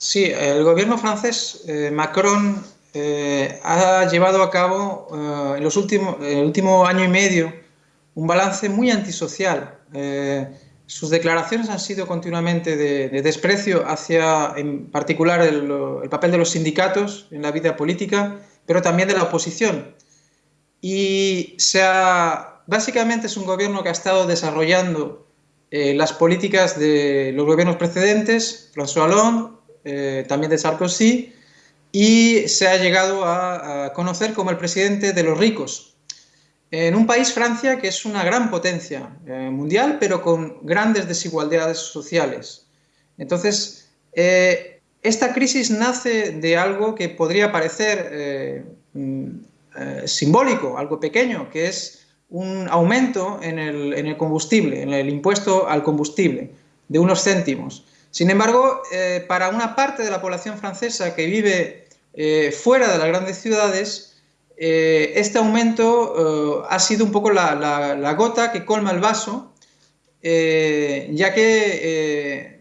Sí, el gobierno francés, eh, Macron, eh, ha llevado a cabo eh, en, los últimos, el último año y medio un balance muy antisocial. sus declaraciones han sido continuamente de, desprecio hacia, en particular, el, el, papel de los sindicatos en la vida política, pero también de la oposición. Y se básicamente es un gobierno que ha estado desarrollando las políticas de los gobiernos precedentes, François Hollande, eh, también de Sarkozy, y se ha llegado a, conocer como el presidente de los ricos. En un país, Francia, que es una gran potencia eh, mundial, pero con grandes desigualdades sociales. Entonces, eh, esta crisis nace de algo que podría parecer mm, simbólico, algo pequeño, que es un aumento en el, en el combustible, en el impuesto al combustible, de unos céntimos. Sin embargo, eh, para una parte de la población francesa que vive eh, fuera de las grandes ciudades, eh, este aumento ha sido un poco la, gota que colma el vaso, ya que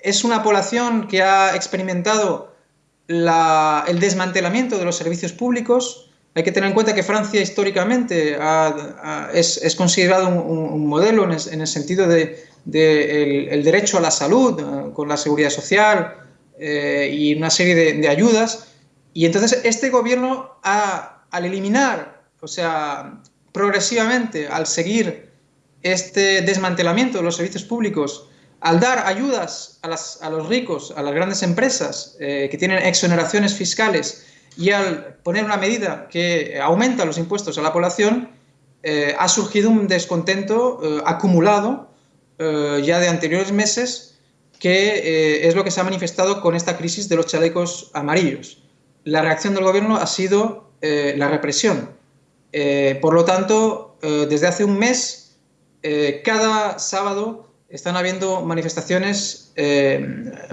es una población que ha experimentado el desmantelamiento de los servicios públicos. Hay que tener en cuenta que Francia históricamente es, considerado un, modelo en el sentido de del el derecho a la salud, eh, con la seguridad social eh, y una serie de, ayudas. Y entonces este gobierno, al eliminar, o sea, progresivamente, al seguir este desmantelamiento de los servicios públicos, al dar ayudas a, los ricos, a las grandes empresas eh, que tienen exoneraciones fiscales y al poner una medida que aumenta los impuestos a la población, ha surgido un descontento acumulado eh, ya de anteriores meses, que eh, es lo que se ha manifestado con esta crisis de los chalecos amarillos. La reacción del gobierno ha sido eh, la represión. por lo tanto, desde hace un mes, cada sábado están habiendo manifestaciones,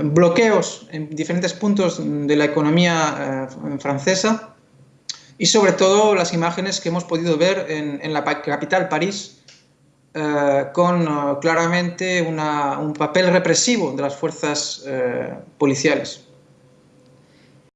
bloqueos en diferentes puntos de la economía francesa y sobre todo las imágenes que hemos podido ver en, la capital, París, eh, con eh, claramente un papel represivo de las fuerzas eh, policiales.